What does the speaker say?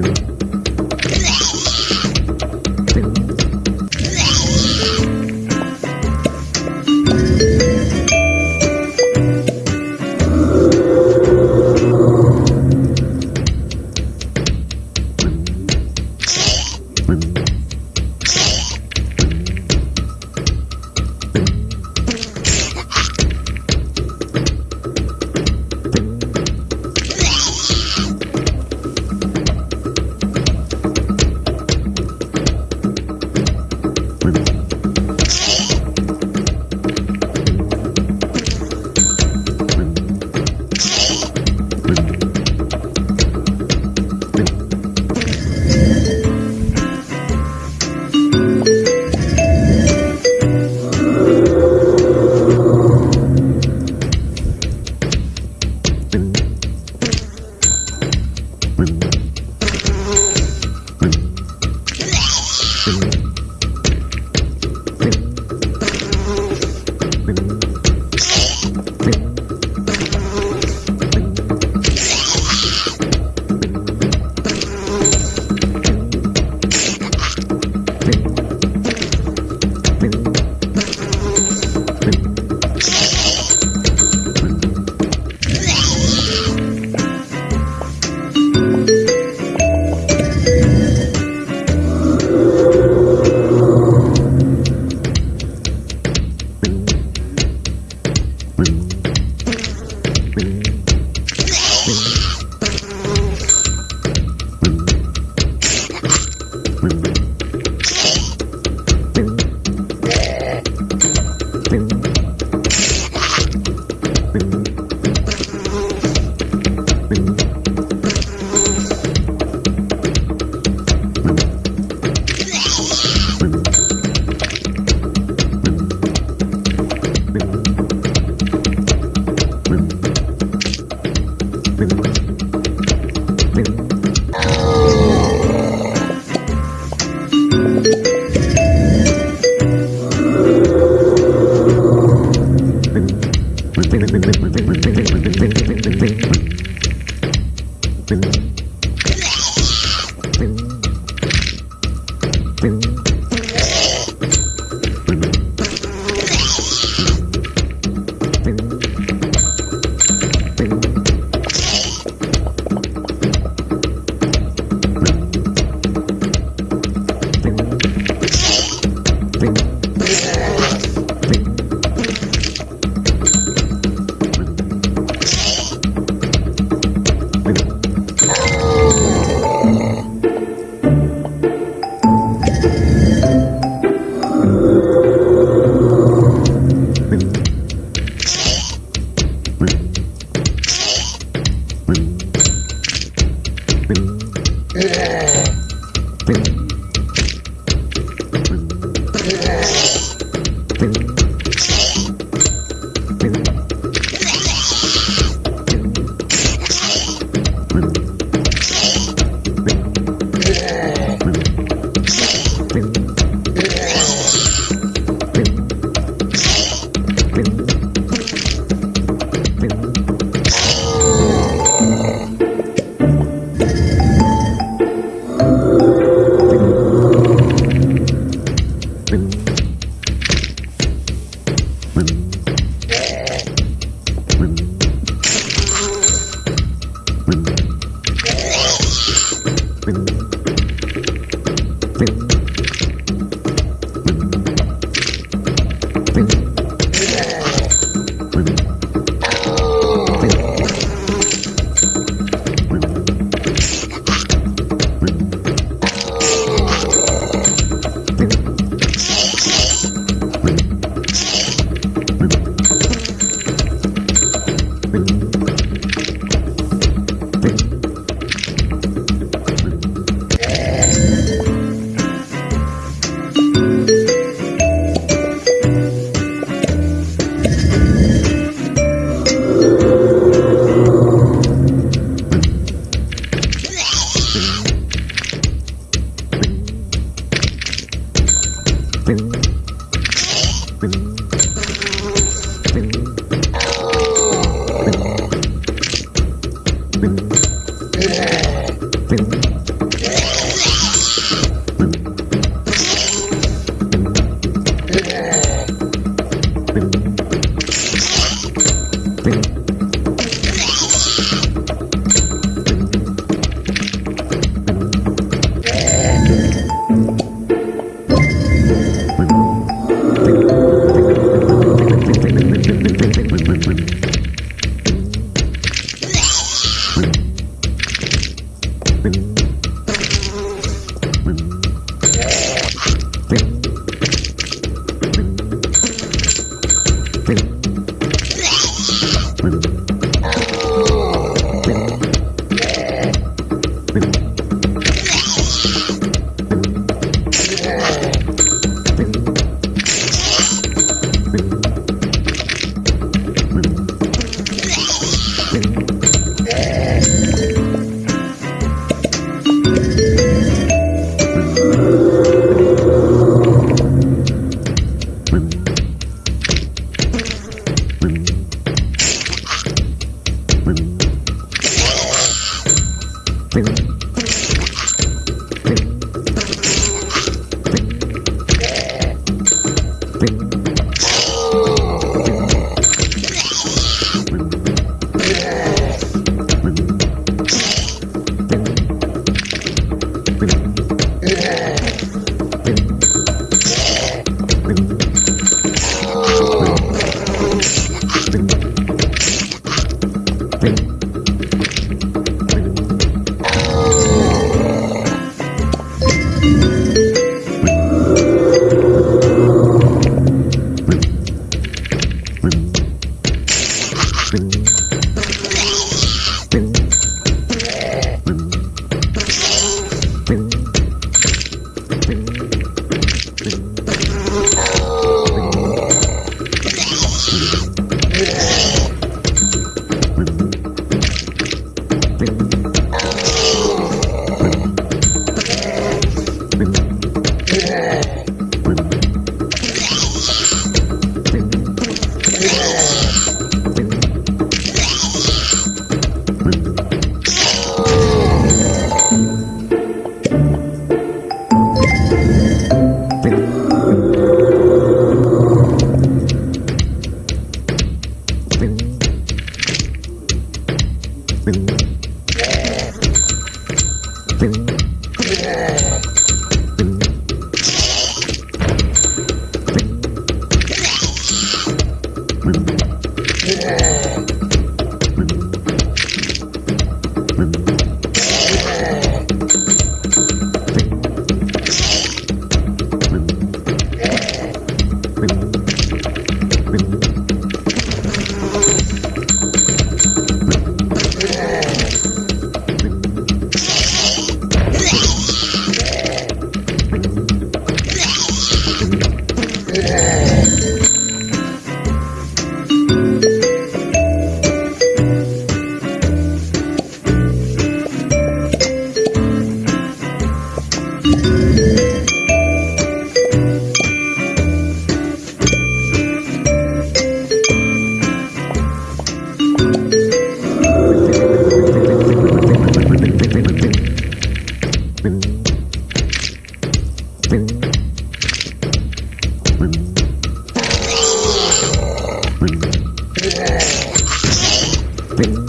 Bye. Bring